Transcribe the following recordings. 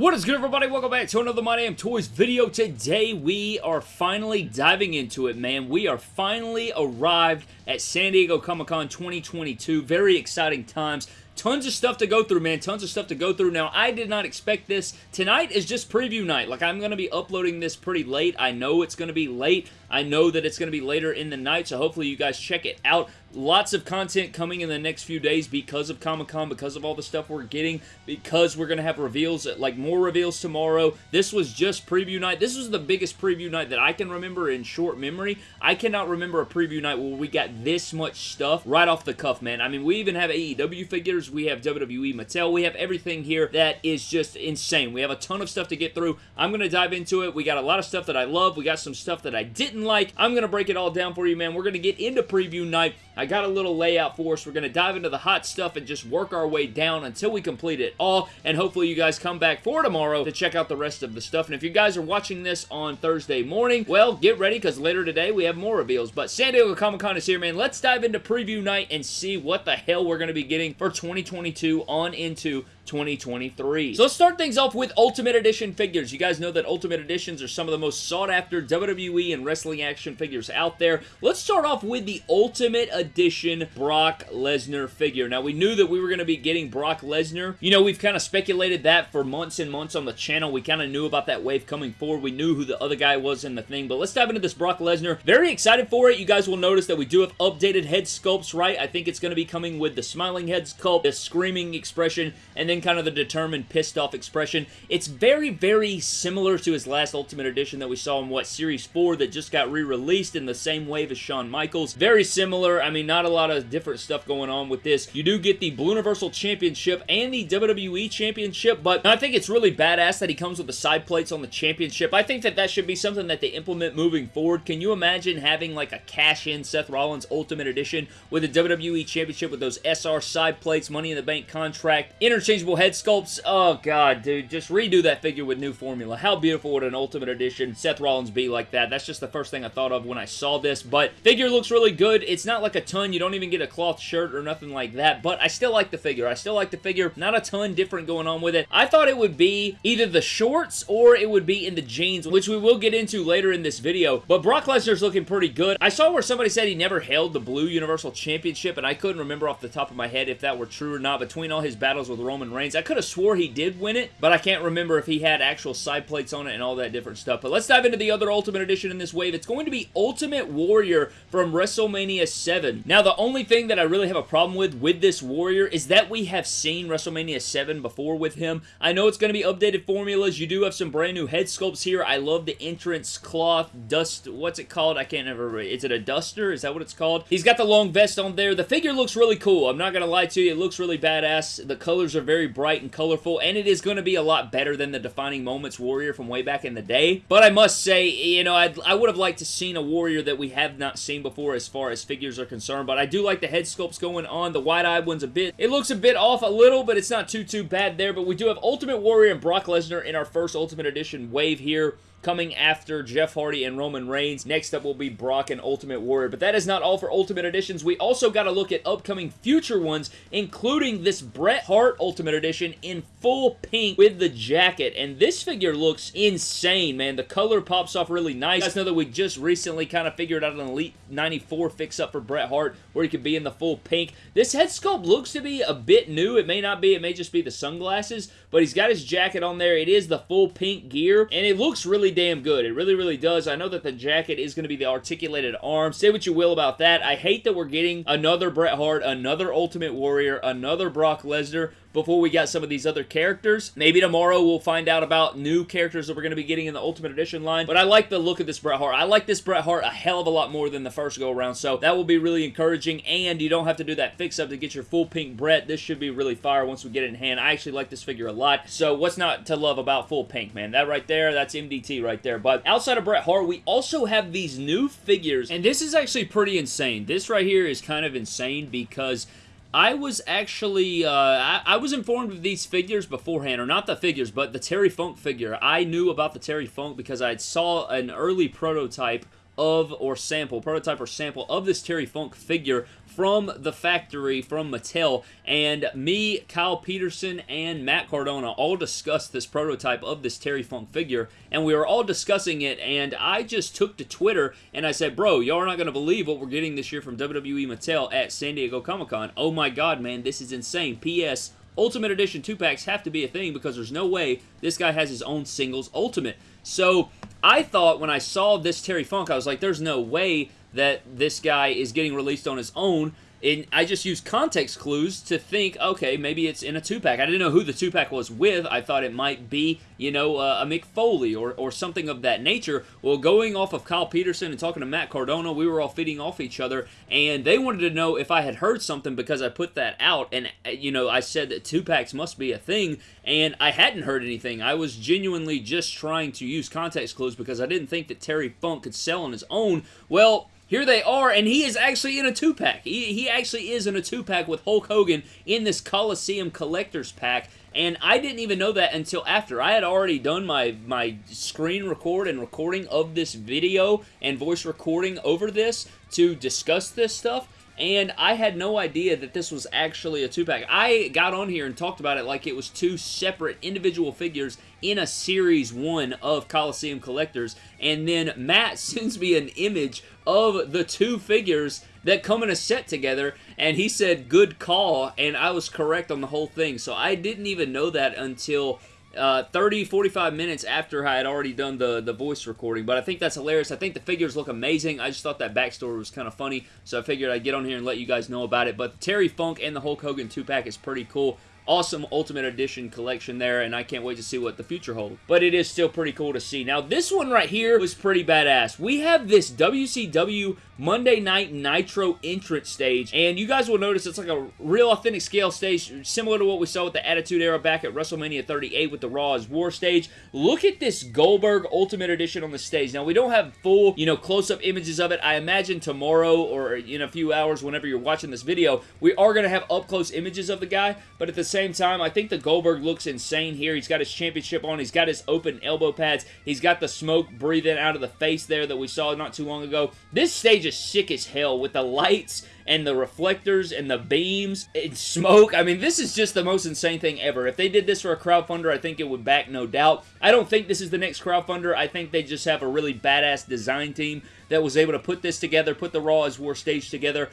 What is good everybody? Welcome back to another My Damn Toys video. Today we are finally diving into it, man. We are finally arrived at San Diego Comic-Con 2022. Very exciting times. Tons of stuff to go through, man. Tons of stuff to go through. Now, I did not expect this. Tonight is just preview night. Like, I'm going to be uploading this pretty late. I know it's going to be late. I know that it's going to be later in the night, so hopefully you guys check it out. Lots of content coming in the next few days because of Comic-Con, because of all the stuff we're getting, because we're going to have reveals, like more reveals tomorrow. This was just preview night. This was the biggest preview night that I can remember in short memory. I cannot remember a preview night where we got this much stuff right off the cuff, man. I mean, we even have AEW figures, we have WWE Mattel, we have everything here that is just insane. We have a ton of stuff to get through. I'm going to dive into it. We got a lot of stuff that I love. We got some stuff that I didn't like. I'm going to break it all down for you, man. We're going to get into preview night. I got a little layout for us. We're going to dive into the hot stuff and just work our way down until we complete it all, and hopefully you guys come back for tomorrow to check out the rest of the stuff. And if you guys are watching this on Thursday morning, well, get ready because later today we have more reveals. But San Diego Comic-Con is here, man. Let's dive into preview night and see what the hell we're going to be getting for 2022 on into 2023. So let's start things off with Ultimate Edition figures. You guys know that Ultimate Editions are some of the most sought after WWE and wrestling action figures out there. Let's start off with the Ultimate Edition Brock Lesnar figure. Now we knew that we were going to be getting Brock Lesnar. You know, we've kind of speculated that for months and months on the channel. We kind of knew about that wave coming forward. We knew who the other guy was in the thing, but let's dive into this Brock Lesnar. Very excited for it. You guys will notice that we do have updated head sculpts, right? I think it's going to be coming with the smiling head sculpt, the screaming expression, and then kind of the determined, pissed off expression. It's very, very similar to his last Ultimate Edition that we saw in, what, Series 4 that just got re-released in the same wave as Shawn Michaels. Very similar. I mean, not a lot of different stuff going on with this. You do get the Blue Universal Championship and the WWE Championship, but I think it's really badass that he comes with the side plates on the championship. I think that that should be something that they implement moving forward. Can you imagine having like a cash-in Seth Rollins Ultimate Edition with a WWE Championship with those SR side plates, Money in the Bank contract, interchangeable head sculpts. Oh, God, dude. Just redo that figure with new formula. How beautiful would an Ultimate Edition Seth Rollins be like that? That's just the first thing I thought of when I saw this, but figure looks really good. It's not like a ton. You don't even get a cloth shirt or nothing like that, but I still like the figure. I still like the figure. Not a ton different going on with it. I thought it would be either the shorts or it would be in the jeans, which we will get into later in this video, but Brock Lesnar's looking pretty good. I saw where somebody said he never held the Blue Universal Championship, and I couldn't remember off the top of my head if that were true or not. Between all his battles with Roman Reigns, I could have swore he did win it, but I can't remember if he had actual side plates on it and all that different stuff. But let's dive into the other Ultimate Edition in this wave. It's going to be Ultimate Warrior from WrestleMania 7. Now, the only thing that I really have a problem with with this Warrior is that we have seen WrestleMania 7 before with him. I know it's going to be updated formulas. You do have some brand new head sculpts here. I love the entrance cloth dust. What's it called? I can't ever. Is it a duster? Is that what it's called? He's got the long vest on there. The figure looks really cool. I'm not going to lie to you. It looks really badass. The colors are very bright and colorful, and it is going to be a lot better than the Defining Moments Warrior from way back in the day. But I must say, you know, I'd, I would have liked to seen a Warrior that we have not seen before as far as figures are concerned, but I do like the head sculpts going on. The wide-eyed one's a bit, it looks a bit off a little, but it's not too, too bad there. But we do have Ultimate Warrior and Brock Lesnar in our first Ultimate Edition wave here coming after Jeff Hardy and Roman Reigns. Next up will be Brock and Ultimate Warrior. But that is not all for Ultimate Editions. We also got to look at upcoming future ones, including this Bret Hart Ultimate Edition in full pink with the jacket. And this figure looks insane, man. The color pops off really nice. You guys know that we just recently kind of figured out an Elite 94 fix-up for Bret Hart where he could be in the full pink. This head sculpt looks to be a bit new. It may not be. It may just be the sunglasses. But he's got his jacket on there. It is the full pink gear. And it looks really damn good. It really, really does. I know that the jacket is going to be the articulated arm. Say what you will about that. I hate that we're getting another Bret Hart, another Ultimate Warrior, another Brock Lesnar before we got some of these other characters. Maybe tomorrow we'll find out about new characters that we're going to be getting in the Ultimate Edition line, but I like the look of this Bret Hart. I like this Bret Hart a hell of a lot more than the first go-around, so that will be really encouraging, and you don't have to do that fix-up to get your full pink Bret. This should be really fire once we get it in hand. I actually like this figure a lot, so what's not to love about full pink, man? That right there, that's MDT right there, but outside of Bret Hart, we also have these new figures, and this is actually pretty insane. This right here is kind of insane because I was actually, uh, I, I, was informed of these figures beforehand, or not the figures, but the Terry Funk figure. I knew about the Terry Funk because I saw an early prototype of, or sample, prototype or sample of this Terry Funk figure from the factory from Mattel and me, Kyle Peterson, and Matt Cardona all discussed this prototype of this Terry Funk figure and we were all discussing it and I just took to Twitter and I said, bro, y'all are not going to believe what we're getting this year from WWE Mattel at San Diego Comic-Con. Oh my god, man, this is insane. P.S. Ultimate Edition 2-packs have to be a thing because there's no way this guy has his own singles Ultimate. So, I thought when I saw this Terry Funk, I was like, there's no way that this guy is getting released on his own. And I just used context clues to think, okay, maybe it's in a two-pack. I didn't know who the two-pack was with. I thought it might be, you know, uh, a Mick Foley or, or something of that nature. Well, going off of Kyle Peterson and talking to Matt Cardona, we were all feeding off each other, and they wanted to know if I had heard something because I put that out, and, uh, you know, I said that two-packs must be a thing, and I hadn't heard anything. I was genuinely just trying to use context clues because I didn't think that Terry Funk could sell on his own. Well, here they are, and he is actually in a two-pack. He, he actually is in a two-pack with Hulk Hogan in this Coliseum Collector's Pack, and I didn't even know that until after. I had already done my, my screen record and recording of this video and voice recording over this to discuss this stuff, and I had no idea that this was actually a two-pack. I got on here and talked about it like it was two separate individual figures in a Series 1 of Coliseum Collectors, and then Matt sends me an image of the two figures that come in a set together, and he said, good call, and I was correct on the whole thing, so I didn't even know that until uh, 30, 45 minutes after I had already done the, the voice recording. But I think that's hilarious. I think the figures look amazing. I just thought that backstory was kind of funny. So I figured I'd get on here and let you guys know about it. But Terry Funk and the Hulk Hogan 2-pack is pretty cool awesome Ultimate Edition collection there, and I can't wait to see what the future holds. But it is still pretty cool to see. Now, this one right here was pretty badass. We have this WCW Monday Night Nitro entrance stage, and you guys will notice it's like a real authentic scale stage, similar to what we saw with the Attitude Era back at WrestleMania 38 with the Raw is War stage. Look at this Goldberg Ultimate Edition on the stage. Now, we don't have full, you know, close-up images of it. I imagine tomorrow or in a few hours, whenever you're watching this video, we are going to have up-close images of the guy, but at the same time, I think the Goldberg looks insane here. He's got his championship on. He's got his open elbow pads. He's got the smoke breathing out of the face there that we saw not too long ago. This stage is sick as hell with the lights and the reflectors and the beams and smoke. I mean, this is just the most insane thing ever. If they did this for a crowdfunder, I think it would back no doubt. I don't think this is the next crowdfunder. I think they just have a really badass design team that was able to put this together, put the Raw is War stage together.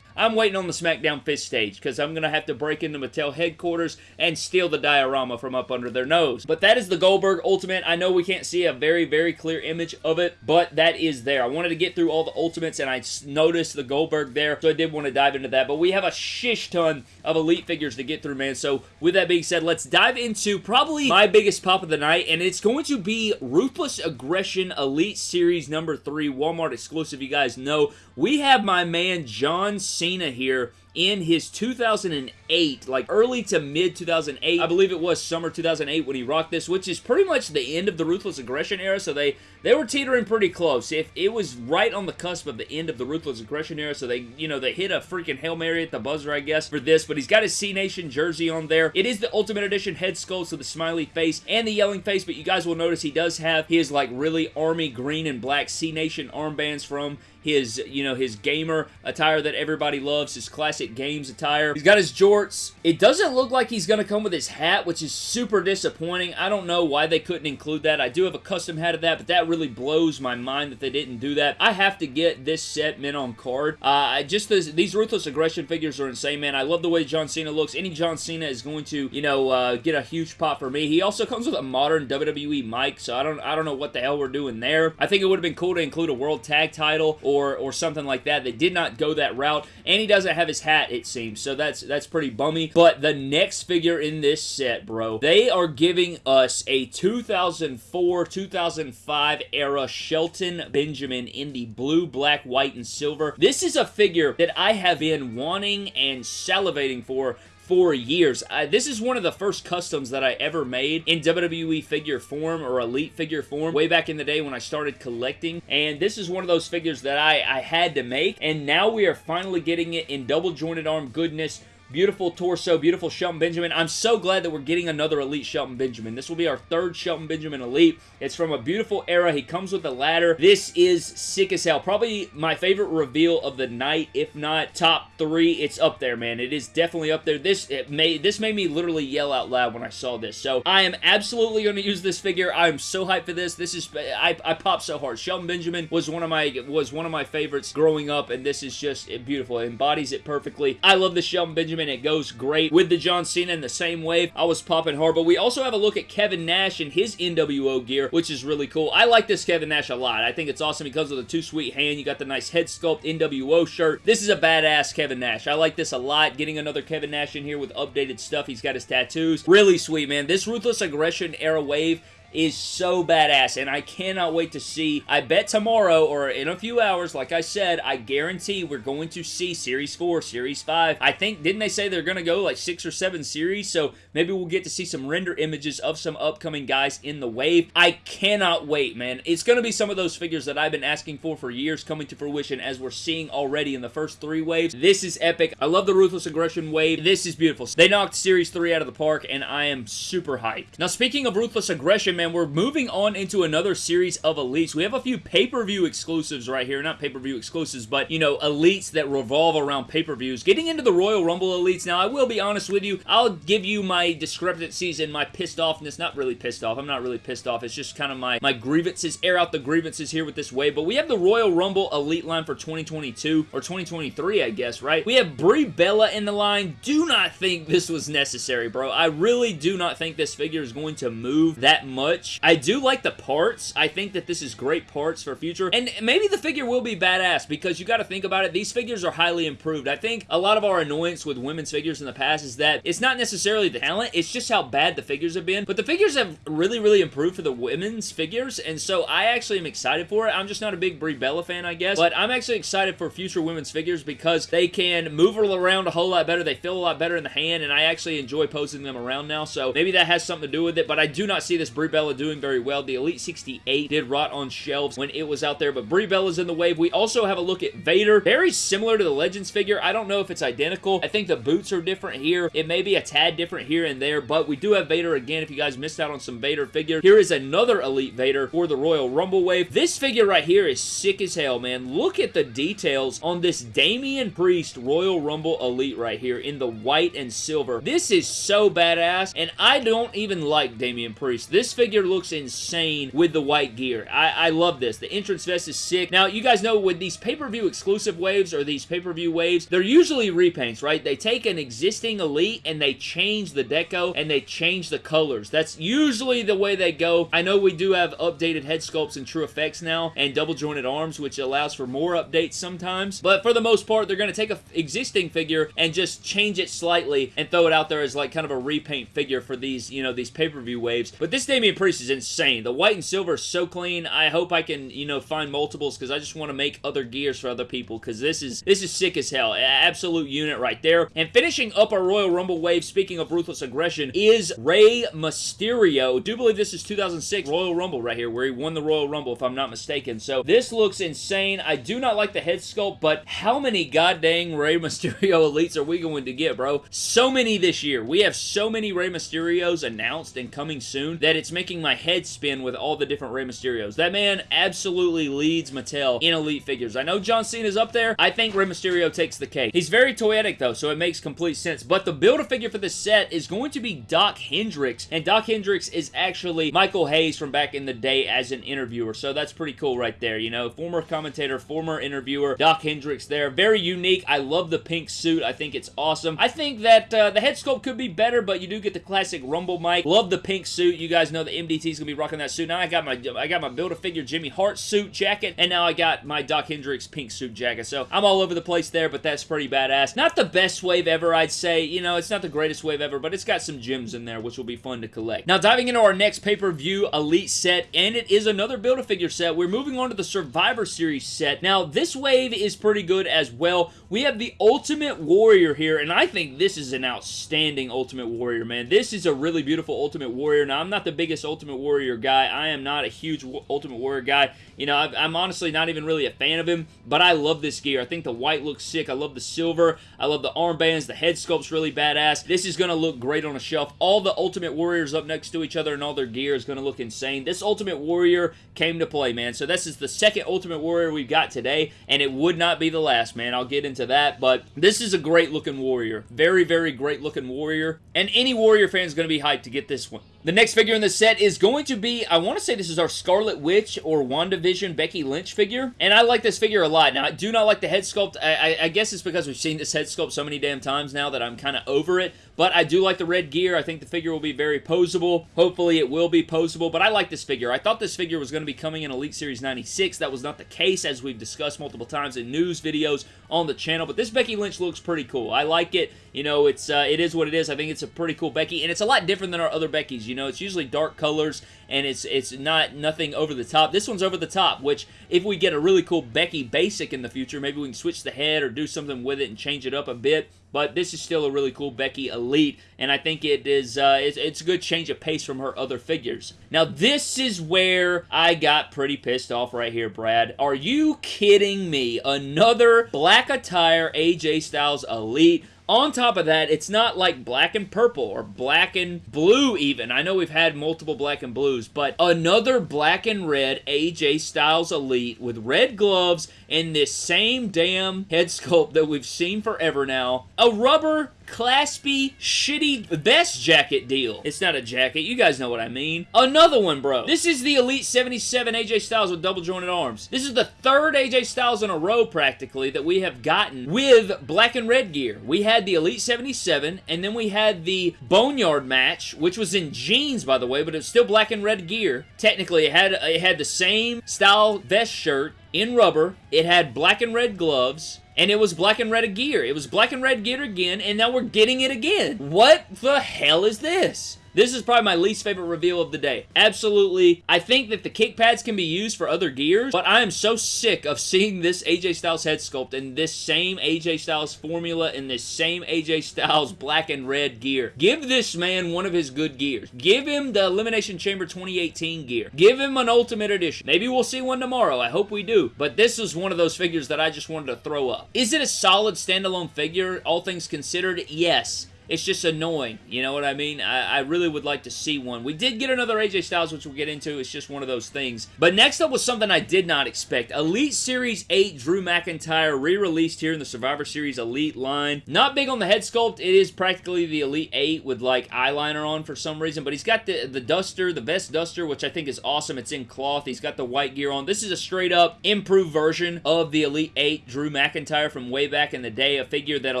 I'm waiting on the SmackDown Fist stage because I'm going to have to break into Mattel headquarters and steal the diorama from up under their nose. But that is the Goldberg Ultimate. I know we can't see a very, very clear image of it, but that is there. I wanted to get through all the Ultimates and I noticed the Goldberg there, so I did want to dive into that. But we have a shish ton of Elite figures to get through, man. So with that being said, let's dive into probably my biggest pop of the night, and it's going to be Ruthless Aggression Elite Series number 3, Walmart exclusive. You guys know we have my man John Cena here in his 2008, like early to mid 2008, I believe it was summer 2008 when he rocked this, which is pretty much the end of the Ruthless Aggression era, so they, they were teetering pretty close. If It was right on the cusp of the end of the Ruthless Aggression era, so they, you know, they hit a freaking Hail Mary at the buzzer, I guess, for this, but he's got his C-Nation jersey on there. It is the Ultimate Edition head sculpt, so the smiley face and the yelling face, but you guys will notice he does have his, like, really army green and black C-Nation armbands from his, you know, his gamer attire that everybody loves, his classic games attire. He's got his jorts. It doesn't look like he's going to come with his hat, which is super disappointing. I don't know why they couldn't include that. I do have a custom hat of that, but that really blows my mind that they didn't do that. I have to get this set mint on card. Uh, just this, these Ruthless Aggression figures are insane, man. I love the way John Cena looks. Any John Cena is going to, you know, uh, get a huge pop for me. He also comes with a modern WWE mic, so I don't, I don't know what the hell we're doing there. I think it would have been cool to include a World Tag Title or, or something like that. They did not go that route, and he doesn't have his hat, it seems, so that's, that's pretty bummy. But the next figure in this set, bro, they are giving us a 2004-2005 era Shelton Benjamin in the blue, black, white, and silver. This is a figure that I have been wanting and salivating for for years. I, this is one of the first customs that I ever made in WWE figure form or Elite figure form way back in the day when I started collecting. And this is one of those figures that I, I had to make. And now we are finally getting it in double jointed arm goodness Beautiful torso, beautiful Shelton Benjamin. I'm so glad that we're getting another Elite Shelton Benjamin. This will be our third Shelton Benjamin Elite. It's from a beautiful era. He comes with a ladder. This is sick as hell. Probably my favorite reveal of the night, if not top three. It's up there, man. It is definitely up there. This it made this made me literally yell out loud when I saw this. So I am absolutely going to use this figure. I am so hyped for this. This is I, I popped so hard. Shelton Benjamin was one of my was one of my favorites growing up, and this is just beautiful. It embodies it perfectly. I love the Shelton Benjamin. It goes great with the John Cena in the same wave. I was popping hard, but we also have a look at Kevin Nash and his NWO gear, which is really cool. I like this Kevin Nash a lot. I think it's awesome. He comes with a too sweet hand. You got the nice head sculpt NWO shirt. This is a badass Kevin Nash. I like this a lot. Getting another Kevin Nash in here with updated stuff. He's got his tattoos. Really sweet, man. This Ruthless Aggression era wave is so badass, and I cannot wait to see. I bet tomorrow or in a few hours, like I said, I guarantee we're going to see Series 4, Series 5. I think, didn't they say they're going to go like 6 or 7 series? So maybe we'll get to see some render images of some upcoming guys in the wave. I cannot wait, man. It's going to be some of those figures that I've been asking for for years coming to fruition as we're seeing already in the first three waves. This is epic. I love the Ruthless Aggression wave. This is beautiful. They knocked Series 3 out of the park, and I am super hyped. Now, speaking of Ruthless Aggression, man, we're moving on into another series of Elites. We have a few pay-per-view exclusives right here. Not pay-per-view exclusives, but, you know, Elites that revolve around pay-per-views. Getting into the Royal Rumble Elites. Now, I will be honest with you. I'll give you my discrepancies and my pissed offness. Not really pissed off. I'm not really pissed off. It's just kind of my, my grievances. Air out the grievances here with this wave. But we have the Royal Rumble Elite line for 2022 or 2023, I guess, right? We have Brie Bella in the line. Do not think this was necessary, bro. I really do not think this figure is going to move that much. I do like the parts. I think that this is great parts for future. And maybe the figure will be badass because you got to think about it. These figures are highly improved. I think a lot of our annoyance with women's figures in the past is that it's not necessarily the talent. It's just how bad the figures have been. But the figures have really, really improved for the women's figures. And so I actually am excited for it. I'm just not a big Brie Bella fan, I guess. But I'm actually excited for future women's figures because they can move around a whole lot better. They feel a lot better in the hand. And I actually enjoy posing them around now. So maybe that has something to do with it. But I do not see this Brie Bella doing very well. The Elite 68 did rot on shelves when it was out there, but Brie Bella's in the wave. We also have a look at Vader. Very similar to the Legends figure. I don't know if it's identical. I think the boots are different here. It may be a tad different here and there, but we do have Vader again if you guys missed out on some Vader figure. Here is another Elite Vader for the Royal Rumble wave. This figure right here is sick as hell, man. Look at the details on this Damian Priest Royal Rumble Elite right here in the white and silver. This is so badass, and I don't even like Damian Priest. This figure looks insane with the white gear. I, I love this. The entrance vest is sick. Now, you guys know with these pay-per-view exclusive waves or these pay-per-view waves, they're usually repaints, right? They take an existing Elite and they change the deco and they change the colors. That's usually the way they go. I know we do have updated head sculpts and true effects now and double jointed arms, which allows for more updates sometimes. But for the most part, they're going to take an existing figure and just change it slightly and throw it out there as like kind of a repaint figure for these, you know, these pay-per-view waves. But this Damian Priest is insane. The white and silver is so clean. I hope I can, you know, find multiples because I just want to make other gears for other people because this is this is sick as hell. Absolute unit right there. And finishing up our Royal Rumble wave, speaking of Ruthless Aggression, is Rey Mysterio. I do believe this is 2006 Royal Rumble right here where he won the Royal Rumble if I'm not mistaken. So this looks insane. I do not like the head sculpt, but how many goddamn Rey Mysterio elites are we going to get, bro? So many this year. We have so many Rey Mysterios announced and coming soon that it's making my head spin with all the different Rey Mysterios. That man absolutely leads Mattel in Elite figures. I know John Cena's up there. I think Rey Mysterio takes the cake. He's very toyetic though, so it makes complete sense. But the Build-A-Figure for this set is going to be Doc Hendrix, and Doc Hendrix is actually Michael Hayes from back in the day as an interviewer, so that's pretty cool right there, you know? Former commentator, former interviewer, Doc Hendrix there. Very unique. I love the pink suit. I think it's awesome. I think that uh, the head sculpt could be better, but you do get the classic Rumble mic. Love the pink suit. You guys know the MDT is going to be rocking that suit. Now I got my I got my Build-A-Figure Jimmy Hart suit jacket, and now I got my Doc Hendrix pink suit jacket. So I'm all over the place there, but that's pretty badass. Not the best wave ever, I'd say. You know, it's not the greatest wave ever, but it's got some gems in there, which will be fun to collect. Now, diving into our next pay-per-view Elite set, and it is another Build-A-Figure set. We're moving on to the Survivor Series set. Now, this wave is pretty good as well. We have the Ultimate Warrior here, and I think this is an outstanding Ultimate Warrior, man. This is a really beautiful Ultimate Warrior. Now, I'm not the biggest Ultimate Warrior guy. I am not a huge Ultimate Warrior guy. You know, I'm honestly not even really a fan of him, but I love this gear. I think the white looks sick. I love the silver. I love the armbands. The head sculpt's really badass. This is going to look great on a shelf. All the Ultimate Warriors up next to each other and all their gear is going to look insane. This Ultimate Warrior came to play, man. So this is the second Ultimate Warrior we've got today, and it would not be the last, man. I'll get into that, but this is a great looking Warrior. Very, very great looking Warrior, and any Warrior fan is going to be hyped to get this one. The next figure in the set is going to be, I want to say this is our Scarlet Witch or WandaVision Becky Lynch figure, and I like this figure a lot. Now, I do not like the head sculpt. I, I, I guess it's because we've seen this head sculpt so many damn times now that I'm kind of over it, but I do like the red gear. I think the figure will be very posable. Hopefully, it will be posable, but I like this figure. I thought this figure was going to be coming in Elite Series 96. That was not the case, as we've discussed multiple times in news videos on the channel, but this Becky Lynch looks pretty cool. I like it. You know, it's uh, it is what it is. I think it's a pretty cool Becky, and it's a lot different than our other Beckys. You know, it's usually dark colors, and it's it's not nothing over the top. This one's over the top, which if we get a really cool Becky basic in the future, maybe we can switch the head or do something with it and change it up a bit. But this is still a really cool Becky Elite, and I think it is uh, it's, it's a good change of pace from her other figures. Now, this is where I got pretty pissed off right here, Brad. Are you kidding me? Another black attire AJ Styles Elite on top of that, it's not like black and purple or black and blue even. I know we've had multiple black and blues, but another black and red AJ Styles Elite with red gloves and this same damn head sculpt that we've seen forever now. A rubber claspy, shitty vest jacket deal. It's not a jacket. You guys know what I mean. Another one, bro. This is the Elite 77 AJ Styles with double jointed arms. This is the third AJ Styles in a row, practically, that we have gotten with black and red gear. We had the Elite 77, and then we had the Boneyard match, which was in jeans, by the way, but it's still black and red gear. Technically, it had, it had the same style vest shirt in rubber. It had black and red gloves and it was black and red gear. It was black and red gear again, and now we're getting it again. What the hell is this? This is probably my least favorite reveal of the day. Absolutely. I think that the kick pads can be used for other gears, but I am so sick of seeing this AJ Styles head sculpt in this same AJ Styles formula in this same AJ Styles black and red gear. Give this man one of his good gears. Give him the Elimination Chamber 2018 gear. Give him an Ultimate Edition. Maybe we'll see one tomorrow. I hope we do. But this is one of those figures that I just wanted to throw up. Is it a solid standalone figure, all things considered? Yes it's just annoying. You know what I mean? I, I, really would like to see one. We did get another AJ Styles, which we'll get into. It's just one of those things. But next up was something I did not expect. Elite Series 8 Drew McIntyre re-released here in the Survivor Series Elite line. Not big on the head sculpt. It is practically the Elite 8 with like eyeliner on for some reason. But he's got the, the duster, the vest duster, which I think is awesome. It's in cloth. He's got the white gear on. This is a straight up improved version of the Elite 8 Drew McIntyre from way back in the day. A figure that a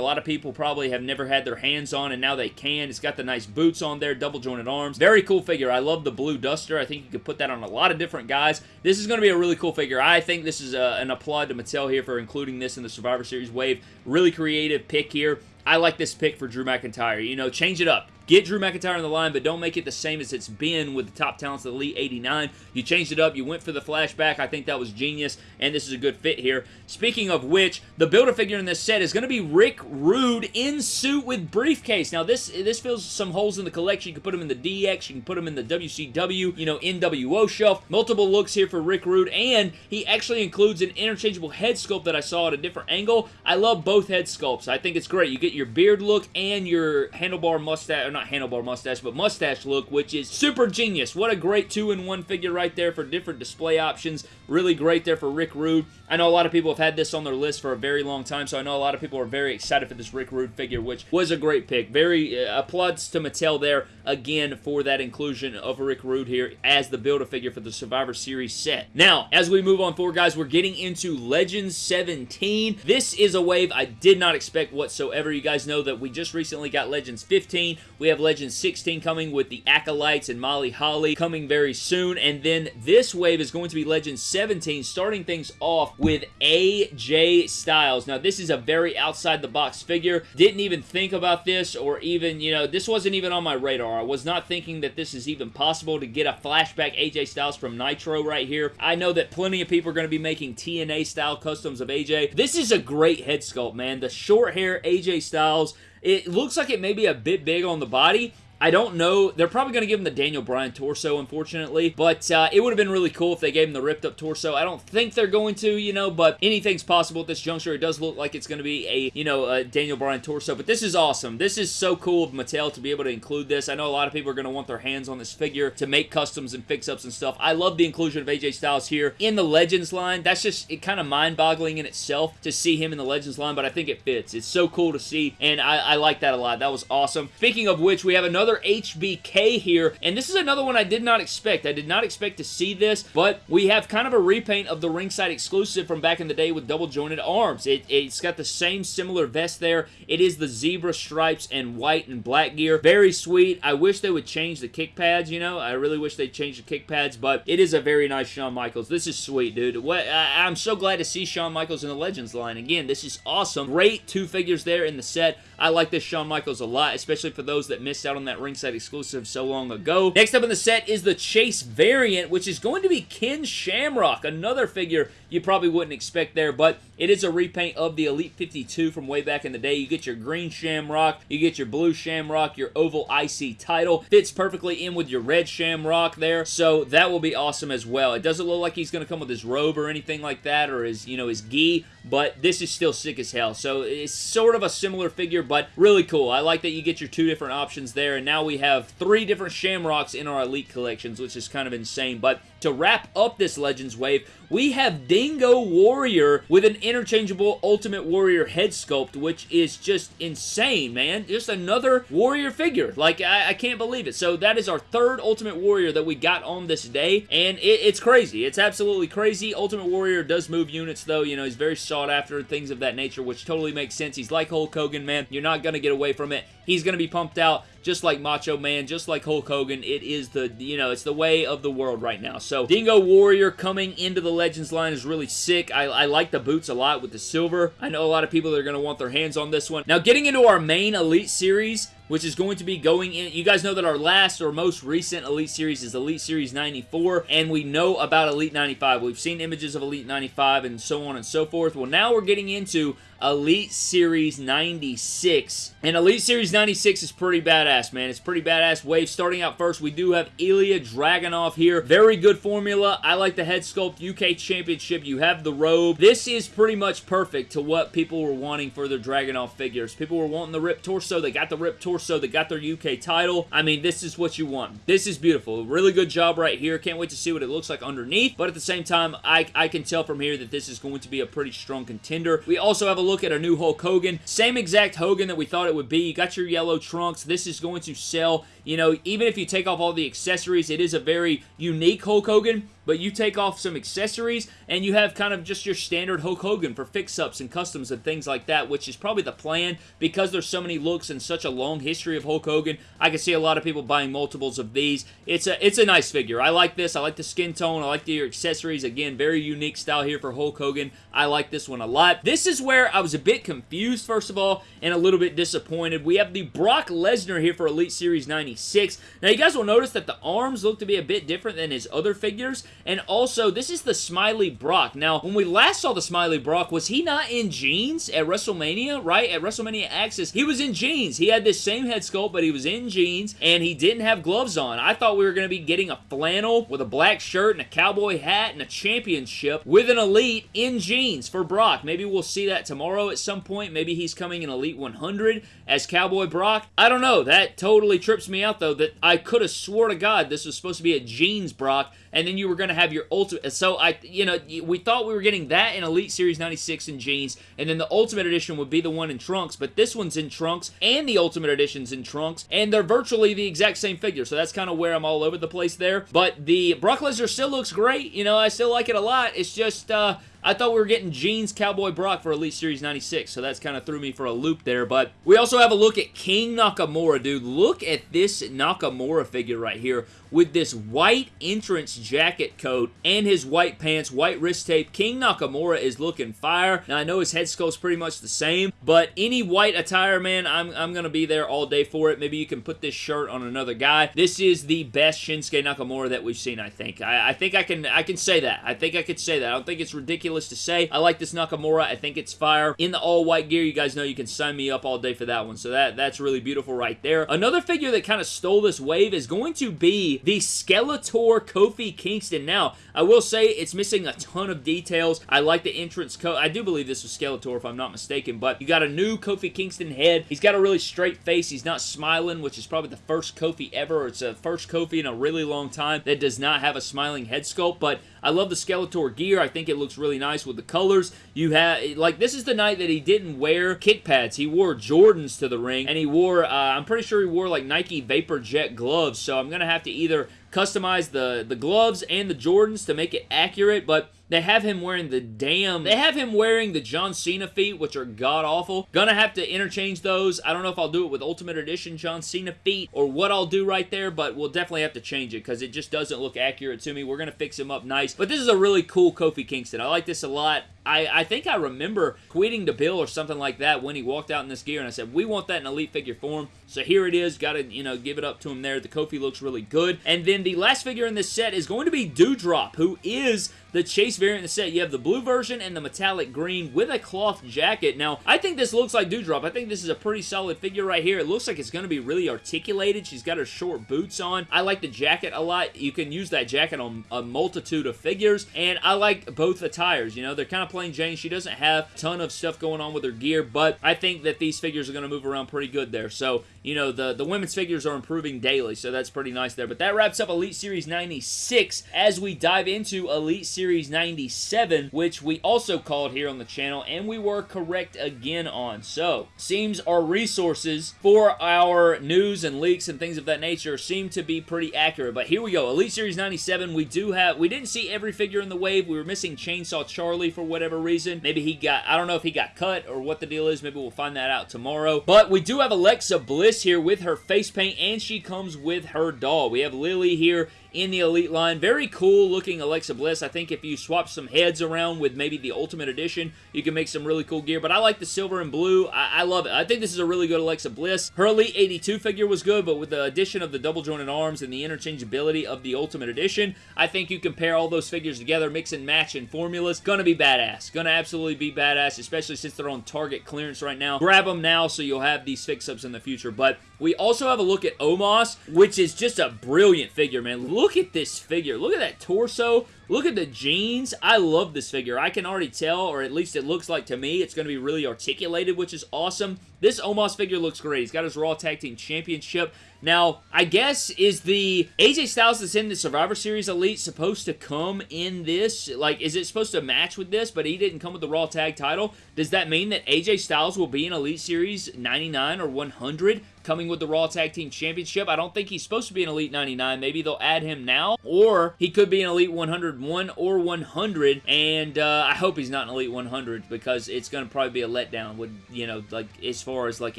lot of people probably have never had their hands on, and now they can. It's got the nice boots on there, double jointed arms. Very cool figure. I love the blue duster. I think you could put that on a lot of different guys. This is going to be a really cool figure. I think this is a, uh, an applaud to Mattel here for including this in the Survivor Series wave. Really creative pick here. I like this pick for Drew McIntyre. You know, change it up. Get Drew McIntyre on the line, but don't make it the same as it's been with the top talents of the Elite 89. You changed it up. You went for the flashback. I think that was genius, and this is a good fit here. Speaking of which, the Build-A-Figure in this set is going to be Rick Rude in suit with briefcase. Now, this this fills some holes in the collection. You can put them in the DX. You can put them in the WCW, you know, NWO shelf. Multiple looks here for Rick Rude, and he actually includes an interchangeable head sculpt that I saw at a different angle. I love both head sculpts. I think it's great. You get your beard look and your handlebar mustache, not handlebar mustache, but mustache look, which is super genius. What a great two-in-one figure right there for different display options. Really great there for Rick Rude. I know a lot of people have had this on their list for a very long time, so I know a lot of people are very excited for this Rick Rude figure, which was a great pick. Very uh, applauds to Mattel there, again, for that inclusion of Rick Rude here as the Build-A-Figure for the Survivor Series set. Now, as we move on forward, guys, we're getting into Legends 17. This is a wave I did not expect whatsoever. You guys know that we just recently got Legends 15. We have Legends 16 coming with the Acolytes and Molly Holly coming very soon, and then this wave is going to be Legends 17, starting things off with AJ Styles. Now, this is a very outside-the-box figure. Didn't even think about this or even, you know, this wasn't even on my radar. I was not thinking that this is even possible to get a flashback AJ Styles from Nitro right here. I know that plenty of people are going to be making TNA-style customs of AJ. This is a great head sculpt, man. The short hair AJ Styles, it looks like it may be a bit big on the body, I don't know. They're probably going to give him the Daniel Bryan torso, unfortunately, but uh, it would have been really cool if they gave him the ripped up torso. I don't think they're going to, you know, but anything's possible at this juncture. It does look like it's going to be a, you know, a Daniel Bryan torso, but this is awesome. This is so cool of Mattel to be able to include this. I know a lot of people are going to want their hands on this figure to make customs and fix-ups and stuff. I love the inclusion of AJ Styles here in the Legends line. That's just it kind of mind-boggling in itself to see him in the Legends line, but I think it fits. It's so cool to see, and I, I like that a lot. That was awesome. Speaking of which, we have another HBK here, and this is another one I did not expect. I did not expect to see this, but we have kind of a repaint of the ringside exclusive from back in the day with double jointed arms. It, it's got the same similar vest there. It is the zebra stripes and white and black gear. Very sweet. I wish they would change the kick pads, you know. I really wish they'd change the kick pads, but it is a very nice Shawn Michaels. This is sweet, dude. What, I, I'm so glad to see Shawn Michaels in the Legends line. Again, this is awesome. Great two figures there in the set. I like this Shawn Michaels a lot, especially for those that missed out on that ringside exclusive so long ago. Next up in the set is the Chase variant, which is going to be Ken Shamrock, another figure you probably wouldn't expect there, but it is a repaint of the Elite 52 from way back in the day. You get your green Shamrock, you get your blue Shamrock, your oval IC title. Fits perfectly in with your red Shamrock there, so that will be awesome as well. It doesn't look like he's going to come with his robe or anything like that, or his, you know, his gi, but this is still sick as hell. So it's sort of a similar figure, but really cool. I like that you get your two different options there, and now we have three different Shamrocks in our Elite collections, which is kind of insane. But to wrap up this Legends wave, we have Dingo Warrior with an interchangeable Ultimate Warrior head sculpt, which is just insane, man. Just another Warrior figure. Like, I, I can't believe it. So that is our third Ultimate Warrior that we got on this day, and it, it's crazy. It's absolutely crazy. Ultimate Warrior does move units, though. You know, he's very sought after things of that nature, which totally makes sense. He's like Hulk Hogan, man. You're not going to get away from it. He's going to be pumped out just like Macho Man, just like Hulk Hogan. It is the, you know, it's the way of the world right now. So, Dingo Warrior coming into the Legends line is really sick. I, I like the boots a lot with the silver. I know a lot of people that are going to want their hands on this one. Now, getting into our main Elite Series, which is going to be going in. You guys know that our last or most recent Elite Series is Elite Series 94, and we know about Elite 95. We've seen images of Elite 95 and so on and so forth. Well, now we're getting into Elite Series 96. And Elite Series 96 is pretty badass, man. It's pretty badass wave. Starting out first, we do have Ilya Dragunov here. Very good formula. I like the head sculpt. UK Championship. You have the robe. This is pretty much perfect to what people were wanting for their Dragunov figures. People were wanting the ripped torso. They got the ripped torso. So they got their UK title. I mean, this is what you want. This is beautiful. Really good job right here. Can't wait to see what it looks like underneath. But at the same time, I, I can tell from here that this is going to be a pretty strong contender. We also have a look at a new Hulk Hogan. Same exact Hogan that we thought it would be. You got your yellow trunks. This is going to sell. You know, even if you take off all the accessories, it is a very unique Hulk Hogan, but you take off some accessories and you have kind of just your standard Hulk Hogan for fix-ups and customs and things like that, which is probably the plan because there's so many looks and such a long history of Hulk Hogan. I can see a lot of people buying multiples of these. It's a it's a nice figure. I like this. I like the skin tone. I like the accessories. Again, very unique style here for Hulk Hogan. I like this one a lot. This is where I was a bit confused, first of all, and a little bit disappointed. We have the Brock Lesnar here for Elite Series 96. Now, you guys will notice that the arms look to be a bit different than his other figures, and also, this is the Smiley Brock. Now, when we last saw the Smiley Brock, was he not in jeans at WrestleMania, right? At WrestleMania Access, he was in jeans. He had this same head sculpt, but he was in jeans, and he didn't have gloves on. I thought we were going to be getting a flannel with a black shirt and a cowboy hat and a championship with an Elite in jeans for Brock. Maybe we'll see that tomorrow at some point. Maybe he's coming in Elite 100 as Cowboy Brock. I don't know. That totally trips me out, though, that I could have swore to God this was supposed to be a jeans Brock, and then you were going to have your ultimate. So, I, you know, we thought we were getting that in Elite Series 96 in jeans, and then the Ultimate Edition would be the one in trunks, but this one's in trunks, and the Ultimate Edition's in trunks, and they're virtually the exact same figure, so that's kind of where I'm all over the place there. But the Brock Lesnar still looks great. You know, I still like it a lot. It's just, uh, I thought we were getting Jeans Cowboy Brock for Elite Series 96, so that's kind of threw me for a loop there, but we also have a look at King Nakamura, dude. Look at this Nakamura figure right here with this white entrance jacket coat and his white pants, white wrist tape. King Nakamura is looking fire. Now, I know his head sculpt's pretty much the same, but any white attire, man, I'm, I'm going to be there all day for it. Maybe you can put this shirt on another guy. This is the best Shinsuke Nakamura that we've seen, I think. I, I think I can I can say that. I think I could say that. I don't think it's ridiculous to say. I like this Nakamura. I think it's fire. In the all-white gear, you guys know you can sign me up all day for that one. So that that's really beautiful right there. Another figure that kind of stole this wave is going to be the Skeletor Kofi Kingston. Now, I will say it's missing a ton of details. I like the entrance coat. I do believe this was Skeletor if I'm not mistaken, but you got a new Kofi Kingston head. He's got a really straight face. He's not smiling, which is probably the first Kofi ever. It's a first Kofi in a really long time that does not have a smiling head sculpt, but I love the Skeletor gear. I think it looks really nice with the colors. You have, like, this is the night that he didn't wear kick pads. He wore Jordans to the ring, and he wore, uh, I'm pretty sure he wore, like, Nike Vapor Jet gloves, so I'm going to have to either customize the, the gloves and the Jordans to make it accurate, but they have him wearing the damn... They have him wearing the John Cena feet, which are god-awful. Gonna have to interchange those. I don't know if I'll do it with Ultimate Edition John Cena feet or what I'll do right there, but we'll definitely have to change it because it just doesn't look accurate to me. We're gonna fix him up nice. But this is a really cool Kofi Kingston. I like this a lot. I, I think I remember tweeting to Bill or something like that when he walked out in this gear, and I said, we want that in Elite figure form. So here it is. Got to, you know, give it up to him there. The Kofi looks really good. And then the last figure in this set is going to be Doudrop, who is the Chase variant in the set. You have the blue version and the metallic green with a cloth jacket. Now, I think this looks like Doudrop. I think this is a pretty solid figure right here. It looks like it's going to be really articulated. She's got her short boots on. I like the jacket a lot. You can use that jacket on a multitude of figures, and I like both attires. You know, they're kind of plain Jane. She doesn't have a ton of stuff going on with her gear, but I think that these figures are going to move around pretty good there. So, you know, the, the women's figures are improving daily, so that's pretty nice there. But that wraps up Elite Series 96 as we dive into Elite Series 97, which we also called here on the channel, and we were correct again on. So, seems our resources for our news and leaks and things of that nature seem to be pretty accurate. But here we go. Elite Series 97, we do have, we didn't see every figure in the wave. We were missing Chainsaw Charlie for whatever reason. Maybe he got, I don't know if he got cut or what the deal is. Maybe we'll find that out tomorrow. But we do have Alexa Bliss here with her face paint, and she comes with her doll. We have Lilly here in the Elite line. Very cool looking Alexa Bliss. I think if you swap some heads around with maybe the Ultimate Edition, you can make some really cool gear. But I like the silver and blue. I, I love it. I think this is a really good Alexa Bliss. Her Elite 82 figure was good, but with the addition of the double jointed arms and the interchangeability of the Ultimate Edition, I think you can pair all those figures together, mix and match in formulas. Gonna be badass. Gonna absolutely be badass, especially since they're on Target clearance right now. Grab them now so you'll have these fix-ups in the future. But we also have a look at Omos, which is just a brilliant figure, man. Look at this figure. Look at that torso. Look at the jeans. I love this figure. I can already tell, or at least it looks like to me, it's going to be really articulated, which is awesome. This Omos figure looks great. He's got his Raw Tag Team Championship. Now, I guess, is the AJ Styles that's in the Survivor Series Elite supposed to come in this? Like, is it supposed to match with this, but he didn't come with the Raw Tag title? Does that mean that AJ Styles will be in Elite Series 99 or 100? Coming with the Raw Tag Team Championship. I don't think he's supposed to be an Elite 99. Maybe they'll add him now, or he could be an Elite 101 or 100, and uh, I hope he's not an Elite 100 because it's going to probably be a letdown with, you know, like as far as like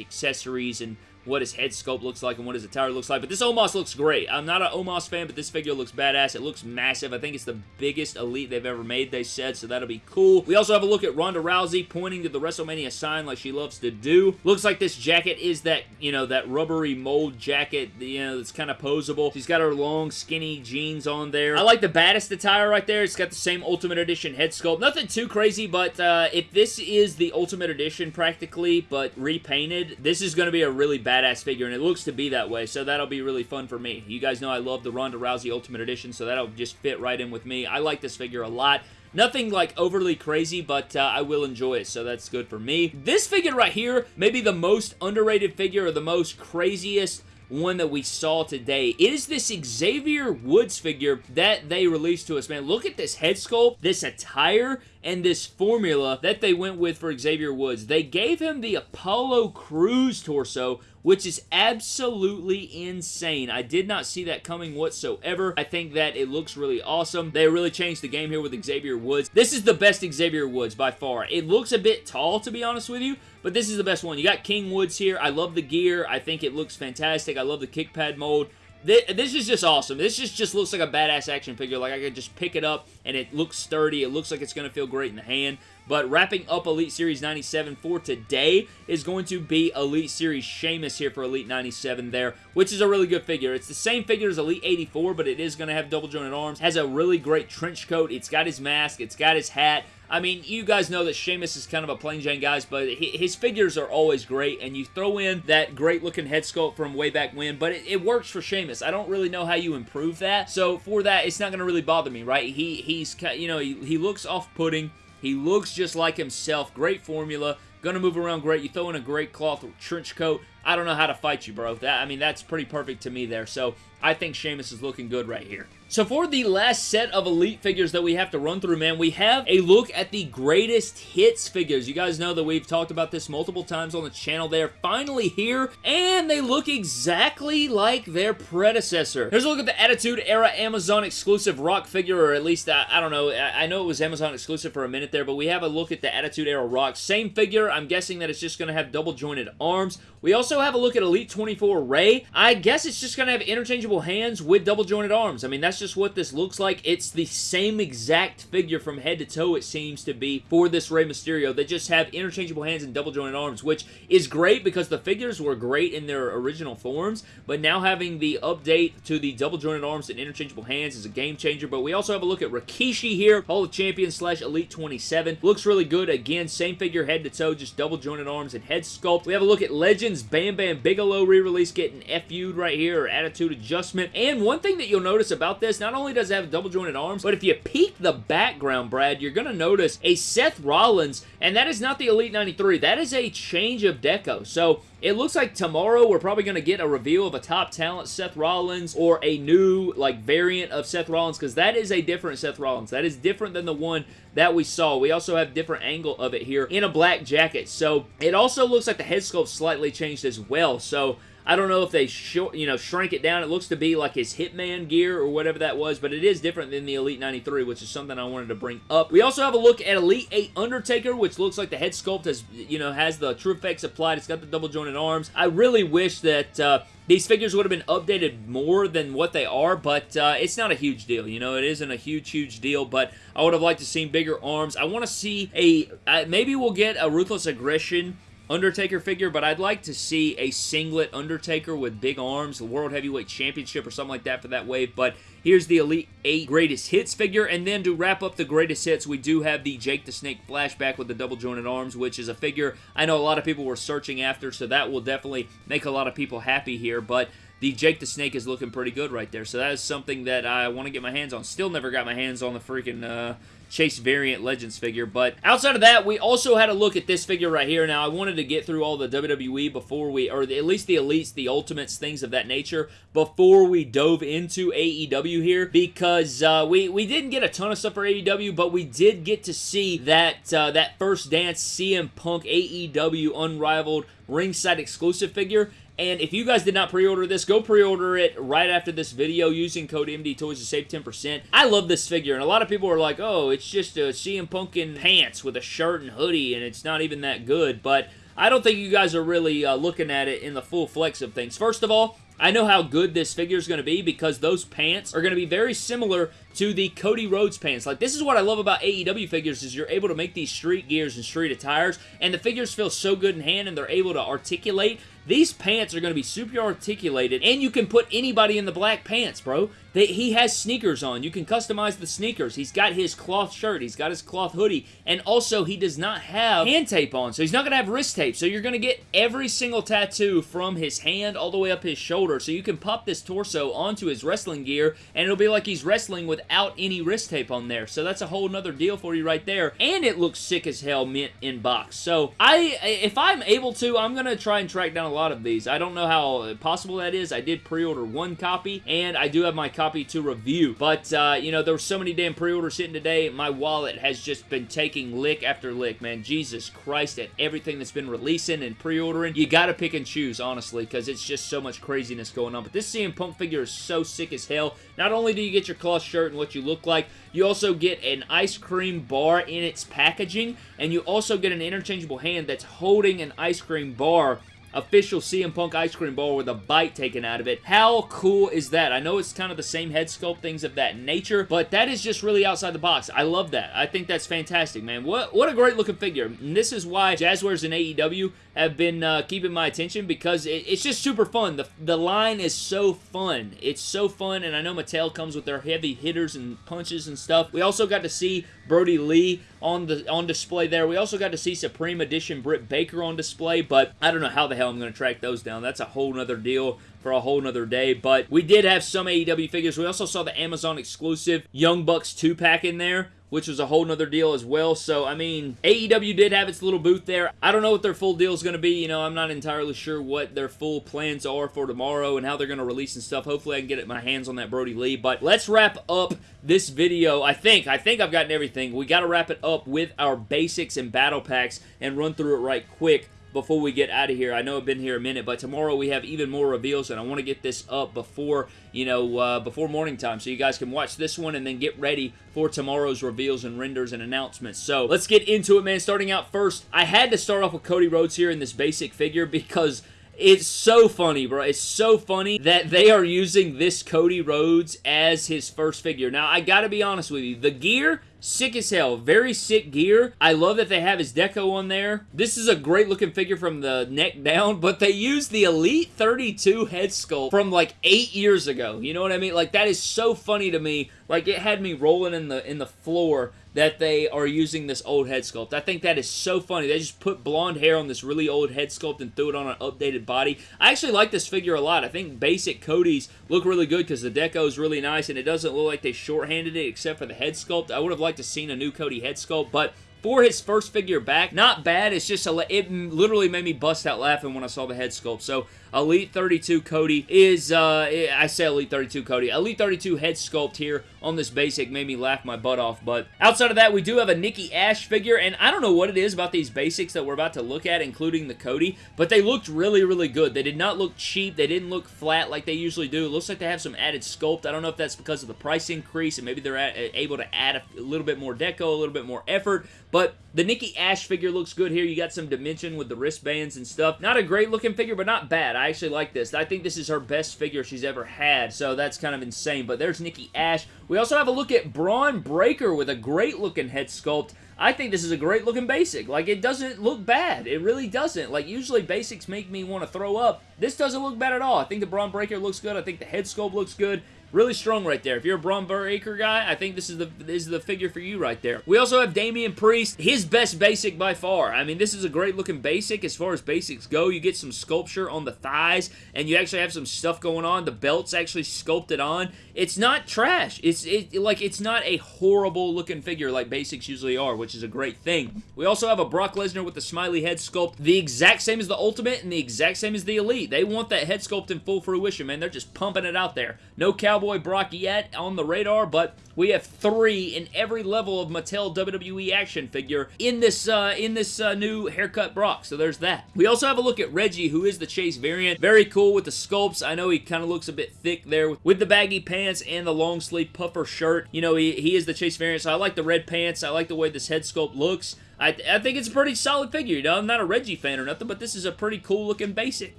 accessories and what his head sculpt looks like and what his attire looks like. But this Omos looks great. I'm not an Omos fan, but this figure looks badass. It looks massive. I think it's the biggest Elite they've ever made, they said, so that'll be cool. We also have a look at Ronda Rousey pointing to the WrestleMania sign like she loves to do. Looks like this jacket is that, you know, that rubbery mold jacket, you know, that's kind of posable. She's got her long, skinny jeans on there. I like the baddest attire right there. It's got the same Ultimate Edition head sculpt. Nothing too crazy, but uh, if this is the Ultimate Edition practically, but repainted, this is going to be a really bad badass figure, and it looks to be that way, so that'll be really fun for me. You guys know I love the Ronda Rousey Ultimate Edition, so that'll just fit right in with me. I like this figure a lot. Nothing like overly crazy, but uh, I will enjoy it, so that's good for me. This figure right here, maybe the most underrated figure or the most craziest one that we saw today. It is this Xavier Woods figure that they released to us, man. Look at this head sculpt, this attire, and this formula that they went with for Xavier Woods. They gave him the Apollo Crews torso, which is absolutely insane. I did not see that coming whatsoever. I think that it looks really awesome. They really changed the game here with Xavier Woods. This is the best Xavier Woods by far. It looks a bit tall, to be honest with you, but this is the best one. You got King Woods here. I love the gear. I think it looks fantastic. I love the kick pad mold. This is just awesome. This just, just looks like a badass action figure. Like, I could just pick it up, and it looks sturdy. It looks like it's going to feel great in the hand. But wrapping up Elite Series 97 for today is going to be Elite Series Sheamus here for Elite 97 there, which is a really good figure. It's the same figure as Elite 84, but it is going to have double jointed arms. Has a really great trench coat. It's got his mask. It's got his hat. I mean, you guys know that Sheamus is kind of a plain Jane guys, but his figures are always great, and you throw in that great-looking head sculpt from way back when, but it, it works for Sheamus. I don't really know how you improve that, so for that, it's not going to really bother me, right? He He's, you know, he, he looks off-putting. He looks just like himself. Great formula. Gonna move around great. You throw in a great cloth trench coat. I don't know how to fight you, bro. That I mean, that's pretty perfect to me there. So I think Sheamus is looking good right here. So for the last set of Elite figures that we have to run through, man, we have a look at the greatest hits figures. You guys know that we've talked about this multiple times on the channel. They're finally here, and they look exactly like their predecessor. Here's a look at the Attitude Era Amazon exclusive Rock figure, or at least, I, I don't know, I, I know it was Amazon exclusive for a minute there, but we have a look at the Attitude Era Rock. Same figure, I'm guessing that it's just going to have double jointed arms. We also have a look at Elite 24 Ray. I guess it's just going to have interchangeable hands with double jointed arms. I mean, that's just what this looks like. It's the same exact figure from head to toe, it seems to be, for this Rey Mysterio. They just have interchangeable hands and double jointed arms, which is great because the figures were great in their original forms, but now having the update to the double jointed arms and interchangeable hands is a game changer. But we also have a look at Rikishi here, Hall of Champions slash Elite 27. Looks really good. Again, same figure head to toe, just double jointed arms and head sculpt. We have a look at Legends Bam Bam Bigelow re-release getting FU'd right here, or Attitude Adjustment. And one thing that you'll notice about this, not only does it have double jointed arms, but if you peek the background, Brad, you're going to notice a Seth Rollins, and that is not the Elite 93. That is a change of deco. So it looks like tomorrow we're probably going to get a reveal of a top talent Seth Rollins or a new like variant of Seth Rollins because that is a different Seth Rollins. That is different than the one that we saw. We also have different angle of it here in a black jacket. So it also looks like the head sculpt slightly changed as well. So I don't know if they you know shrank it down. It looks to be like his Hitman gear or whatever that was, but it is different than the Elite 93, which is something I wanted to bring up. We also have a look at Elite 8 Undertaker, which looks like the head sculpt has, you know, has the TrueFX applied. It's got the double jointed arms. I really wish that uh, these figures would have been updated more than what they are, but uh, it's not a huge deal. You know, it isn't a huge, huge deal, but I would have liked to see bigger arms. I want to see a, uh, maybe we'll get a Ruthless Aggression Undertaker figure, but I'd like to see a singlet Undertaker with big arms, the World Heavyweight Championship or something like that for that wave, but here's the Elite 8 Greatest Hits figure, and then to wrap up the Greatest Hits, we do have the Jake the Snake flashback with the double jointed arms, which is a figure I know a lot of people were searching after, so that will definitely make a lot of people happy here, but the Jake the Snake is looking pretty good right there. So that is something that I want to get my hands on. Still never got my hands on the freaking uh, Chase variant Legends figure. But outside of that, we also had a look at this figure right here. Now, I wanted to get through all the WWE before we, or at least the Elites, the Ultimates, things of that nature, before we dove into AEW here, because uh, we, we didn't get a ton of stuff for AEW, but we did get to see that, uh, that first dance CM Punk AEW Unrivaled ringside exclusive figure and if you guys did not pre-order this, go pre-order it right after this video using code MD Toys to save 10%. I love this figure, and a lot of people are like, oh, it's just a CM Punk in pants with a shirt and hoodie, and it's not even that good, but I don't think you guys are really uh, looking at it in the full flex of things. First of all, I know how good this figure is going to be because those pants are going to be very similar to the Cody Rhodes pants. Like, this is what I love about AEW figures is you're able to make these street gears and street attires, and the figures feel so good in hand, and they're able to articulate these pants are going to be super articulated, and you can put anybody in the black pants, bro. They, he has sneakers on. You can customize the sneakers. He's got his cloth shirt. He's got his cloth hoodie. And also, he does not have hand tape on, so he's not going to have wrist tape. So you're going to get every single tattoo from his hand all the way up his shoulder. So you can pop this torso onto his wrestling gear, and it'll be like he's wrestling without any wrist tape on there. So that's a whole nother deal for you right there. And it looks sick as hell mint in box. So I, if I'm able to, I'm going to try and track down a lot of these. I don't know how possible that is. I did pre-order one copy, and I do have my copy to review. But, uh, you know, there were so many damn pre-orders hitting today. My wallet has just been taking lick after lick, man. Jesus Christ, at everything that's been releasing and pre-ordering. You gotta pick and choose, honestly, because it's just so much craziness going on. But this CM Punk figure is so sick as hell. Not only do you get your cloth shirt what you look like, you also get an ice cream bar in its packaging, and you also get an interchangeable hand that's holding an ice cream bar official CM Punk ice cream bar with a bite taken out of it. How cool is that? I know it's kind of the same head sculpt, things of that nature, but that is just really outside the box. I love that. I think that's fantastic, man. What, what a great looking figure. And this is why Jazwares and AEW have been uh, keeping my attention because it, it's just super fun. The, the line is so fun. It's so fun, and I know Mattel comes with their heavy hitters and punches and stuff. We also got to see Brodie Lee on the on display there. We also got to see Supreme Edition Britt Baker on display, but I don't know how the hell I'm going to track those down. That's a whole nother deal for a whole nother day, but we did have some AEW figures. We also saw the Amazon exclusive Young Bucks 2-pack in there, which was a whole nother deal as well. So, I mean, AEW did have its little booth there. I don't know what their full deal is going to be. You know, I'm not entirely sure what their full plans are for tomorrow and how they're going to release and stuff. Hopefully, I can get my hands on that Brodie Lee. But let's wrap up this video. I think, I think I've gotten everything. We got to wrap it up with our basics and battle packs and run through it right quick before we get out of here. I know I've been here a minute, but tomorrow we have even more reveals, and I want to get this up before, you know, uh, before morning time, so you guys can watch this one and then get ready for tomorrow's reveals and renders and announcements. So let's get into it, man. Starting out first, I had to start off with Cody Rhodes here in this basic figure because it's so funny, bro. It's so funny that they are using this Cody Rhodes as his first figure. Now, I gotta be honest with you. The gear Sick as hell. Very sick gear. I love that they have his deco on there. This is a great looking figure from the neck down, but they used the Elite 32 head sculpt from like eight years ago. You know what I mean? Like that is so funny to me. Like it had me rolling in the in the floor that they are using this old head sculpt. I think that is so funny. They just put blonde hair on this really old head sculpt and threw it on an updated body. I actually like this figure a lot. I think basic Cody's look really good because the deco is really nice and it doesn't look like they shorthanded it except for the head sculpt. I would have liked to seen a new Cody head sculpt, but for his first figure back, not bad. It's just, a, it literally made me bust out laughing when I saw the head sculpt. So Elite 32 Cody is, uh, I say Elite 32 Cody, Elite 32 head sculpt here on this basic made me laugh my butt off. But outside of that, we do have a Nikki Ash figure, and I don't know what it is about these basics that we're about to look at, including the Cody, but they looked really, really good. They did not look cheap. They didn't look flat like they usually do. It looks like they have some added sculpt. I don't know if that's because of the price increase, and maybe they're able to add a little bit more deco, a little bit more effort, but the Nikki Ash figure looks good here. You got some dimension with the wristbands and stuff. Not a great looking figure, but not bad. I actually like this. I think this is her best figure she's ever had, so that's kind of insane. But there's Nikki Ash. We also have a look at Bron Breakker with a great looking head sculpt. I think this is a great looking basic. Like, it doesn't look bad. It really doesn't. Like, usually basics make me want to throw up. This doesn't look bad at all. I think the Bron Breakker looks good. I think the head sculpt looks good. Really strong right there. If you're a Bron Breakker guy, I think this is the this is the figure for you right there. We also have Damian Priest, his best basic by far. I mean, this is a great looking basic as far as basics go. You get some sculpture on the thighs, and you actually have some stuff going on. The belt's actually sculpted on. It's not trash. It's it, like it's not a horrible looking figure like basics usually are, which is a great thing. We also have a Brock Lesnar with the smiley head sculpt, the exact same as the Ultimate and the exact same as the Elite. They want that head sculpt in full fruition, man. They're just pumping it out there. No cowboy Cowboy Brock yet on the radar, but we have three in every level of Mattel WWE action figure in this uh, in this uh, new haircut Brock. So there's that. We also have a look at Reggie, who is the Chase variant. Very cool with the sculpts. I know he kind of looks a bit thick there with the baggy pants and the long sleeve puffer shirt. You know, he, he is the Chase variant, so I like the red pants. I like the way this head sculpt looks. I, I, think it's a pretty solid figure. You know, I'm not a Reggie fan or nothing, but this is a pretty cool looking basic.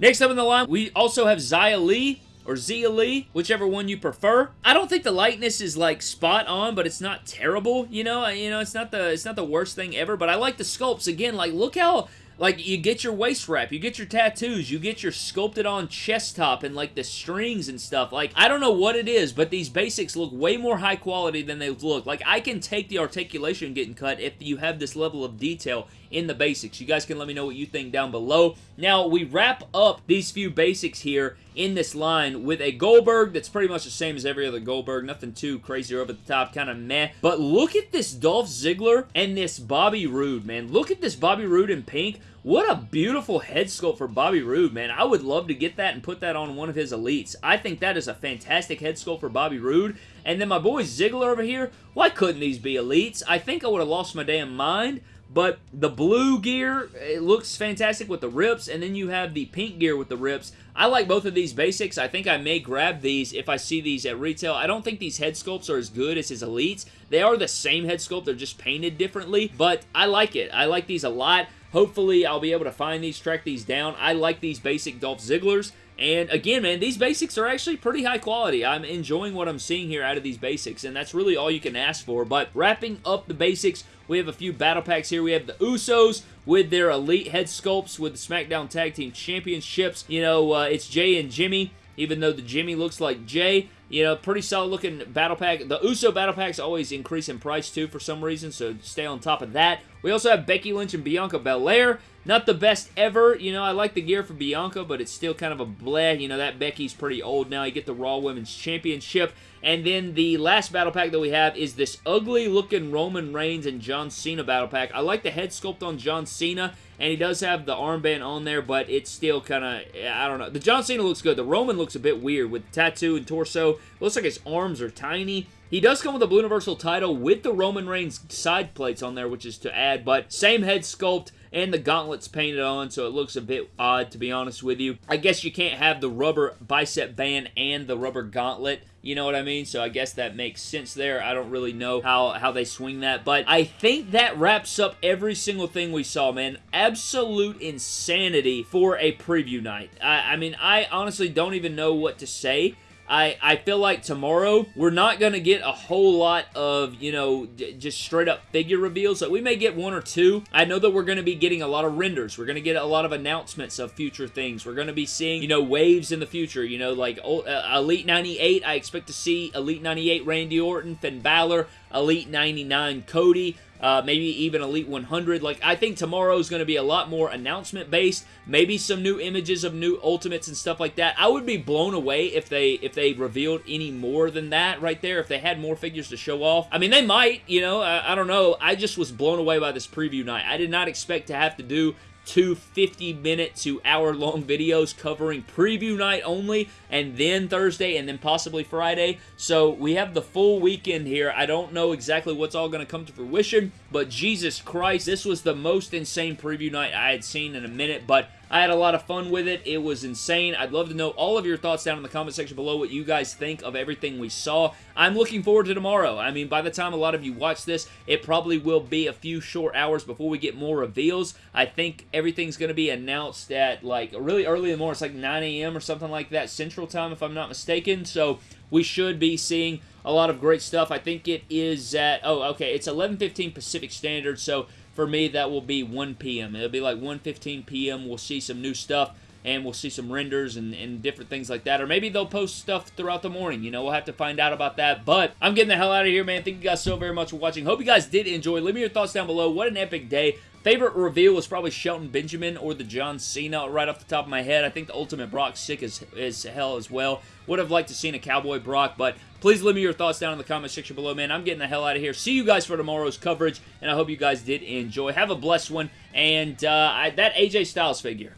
Next up in the line, we also have Xia Li or Zia Lee, whichever one you prefer. I don't think the lightness is like spot on, but it's not terrible, you know? You know, it's not the it's not the worst thing ever, but I like the sculpts. Again, like look how like, you get your waist wrap, you get your tattoos, you get your sculpted on chest top and, like, the strings and stuff. Like, I don't know what it is, but these basics look way more high quality than they look. Like, I can take the articulation getting cut if you have this level of detail in the basics. You guys can let me know what you think down below. Now, we wrap up these few basics here in this line with a Goldberg that's pretty much the same as every other Goldberg. Nothing too crazy or over at the top, kind of meh. But look at this Dolph Ziggler and this Bobby Roode, man. Look at this Bobby Roode in pink. What a beautiful head sculpt for Bobby Roode, man. I would love to get that and put that on one of his elites. I think that is a fantastic head sculpt for Bobby Roode. And then my boy Ziggler over here, why couldn't these be elites? I think I would have lost my damn mind. But the blue gear, it looks fantastic with the rips, and then you have the pink gear with the rips. I like both of these basics. I think I may grab these if I see these at retail. I don't think these head sculpts are as good as his Elites. They are the same head sculpt. They're just painted differently, but I like it. I like these a lot. Hopefully, I'll be able to find these, track these down. I like these basic Dolph Zigglers. And again, man, these basics are actually pretty high quality. I'm enjoying what I'm seeing here out of these basics, and that's really all you can ask for. But wrapping up the basics, we have a few battle packs here. We have the Usos with their elite head sculpts with the SmackDown Tag Team Championships. You know, uh, it's Jay and Jimmy, even though the Jimmy looks like Jay. You know, pretty solid looking battle pack. The Uso battle packs always increase in price too for some reason, so stay on top of that. We also have Becky Lynch and Bianca Belair. Not the best ever. You know, I like the gear for Bianca, but it's still kind of a bleh. You know, that Becky's pretty old now. You get the Raw Women's Championship. And then the last battle pack that we have is this ugly looking Roman Reigns and John Cena battle pack. I like the head sculpt on John Cena, and he does have the armband on there, but it's still kind of, I don't know. The John Cena looks good. The Roman looks a bit weird with tattoo and torso. Looks like his arms are tiny. He does come with a Blue Universal title with the Roman Reigns side plates on there, which is to add, but same head sculpt and the gauntlets painted on, so it looks a bit odd, to be honest with you. I guess you can't have the rubber bicep band and the rubber gauntlet you know what I mean? So I guess that makes sense there. I don't really know how, how they swing that. But I think that wraps up every single thing we saw, man. Absolute insanity for a preview night. I, I mean, I honestly don't even know what to say. I, I feel like tomorrow we're not going to get a whole lot of, you know, just straight up figure reveals. Like we may get one or two. I know that we're going to be getting a lot of renders. We're going to get a lot of announcements of future things. We're going to be seeing, you know, waves in the future. You know, like uh, Elite 98, I expect to see Elite 98 Randy Orton, Finn Balor, Elite 99 Cody, uh, maybe even Elite 100. Like, I think tomorrow is going to be a lot more announcement-based. Maybe some new images of new Ultimates and stuff like that. I would be blown away if they if they revealed any more than that right there, if they had more figures to show off. I mean, they might, you know, I, I don't know. I just was blown away by this preview night. I did not expect to have to do two 50 minute to hour long videos covering preview night only and then Thursday and then possibly Friday. So we have the full weekend here. I don't know exactly what's all going to come to fruition, but Jesus Christ, this was the most insane preview night I had seen in a minute, but I had a lot of fun with it. It was insane. I'd love to know all of your thoughts down in the comment section below what you guys think of everything we saw. I'm looking forward to tomorrow. I mean, by the time a lot of you watch this, it probably will be a few short hours before we get more reveals. I think everything's going to be announced at like really early in the morning. It's like 9 a.m. or something like that Central Time if I'm not mistaken. So we should be seeing a lot of great stuff. I think it is at, oh, okay, it's 11.15 Pacific Standard, so for me, that will be 1 p.m. It'll be like 1.15 p.m. We'll see some new stuff and we'll see some renders and, and, different things like that. Or maybe they'll post stuff throughout the morning. You know, we'll have to find out about that. But I'm getting the hell out of here, man. Thank you guys so very much for watching. Hope you guys did enjoy. Leave me your thoughts down below. What an epic day. Favorite reveal was probably Shelton Benjamin or the John Cena right off the top of my head. I think the Ultimate Brock sick as, as hell as well. Would have liked to seen a Cowboy Brock, but Please leave me your thoughts down in the comment section below, man. I'm getting the hell out of here. See you guys for tomorrow's coverage, and I hope you guys did enjoy. Have a blessed one, and uh, I, that AJ Styles figure.